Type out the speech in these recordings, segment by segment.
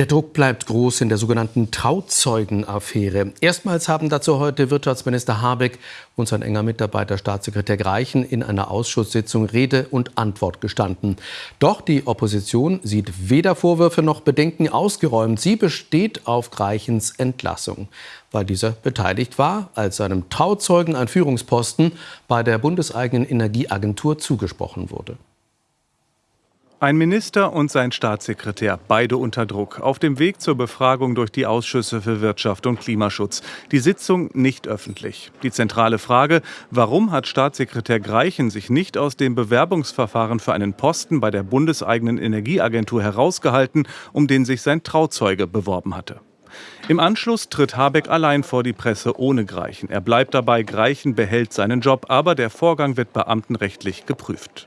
Der Druck bleibt groß in der sogenannten Trauzeugenaffäre. Erstmals haben dazu heute Wirtschaftsminister Habeck und sein enger Mitarbeiter Staatssekretär Greichen in einer Ausschusssitzung Rede und Antwort gestanden. Doch die Opposition sieht weder Vorwürfe noch Bedenken ausgeräumt. Sie besteht auf Greichens Entlassung, weil dieser beteiligt war, als seinem Trauzeugen ein Führungsposten bei der bundeseigenen Energieagentur zugesprochen wurde. Ein Minister und sein Staatssekretär, beide unter Druck, auf dem Weg zur Befragung durch die Ausschüsse für Wirtschaft und Klimaschutz. Die Sitzung nicht öffentlich. Die zentrale Frage, warum hat Staatssekretär Greichen sich nicht aus dem Bewerbungsverfahren für einen Posten bei der bundeseigenen Energieagentur herausgehalten, um den sich sein Trauzeuge beworben hatte? Im Anschluss tritt Habeck allein vor die Presse ohne Greichen. Er bleibt dabei, Greichen behält seinen Job, aber der Vorgang wird beamtenrechtlich geprüft.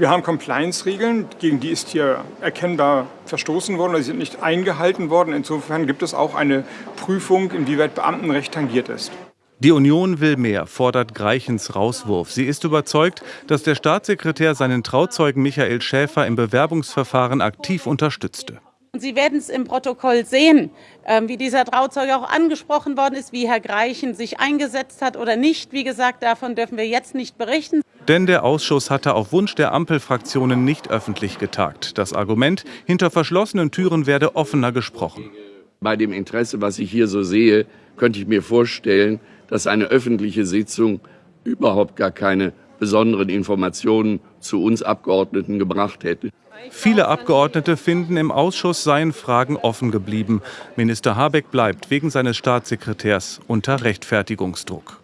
Wir haben Compliance-Regeln, gegen die ist hier erkennbar verstoßen worden, oder sie sind nicht eingehalten worden. Insofern gibt es auch eine Prüfung, inwieweit Beamtenrecht tangiert ist. Die Union will mehr, fordert Greichens Rauswurf. Sie ist überzeugt, dass der Staatssekretär seinen Trauzeugen Michael Schäfer im Bewerbungsverfahren aktiv unterstützte. Sie werden es im Protokoll sehen, ähm, wie dieser Trauzeuge auch angesprochen worden ist, wie Herr Greichen sich eingesetzt hat oder nicht. Wie gesagt, davon dürfen wir jetzt nicht berichten. Denn der Ausschuss hatte auf Wunsch der Ampelfraktionen nicht öffentlich getagt. Das Argument, hinter verschlossenen Türen werde offener gesprochen. Bei dem Interesse, was ich hier so sehe, könnte ich mir vorstellen, dass eine öffentliche Sitzung überhaupt gar keine besonderen Informationen zu uns Abgeordneten gebracht hätte. Viele Abgeordnete finden, im Ausschuss seien Fragen offen geblieben. Minister Habeck bleibt wegen seines Staatssekretärs unter Rechtfertigungsdruck.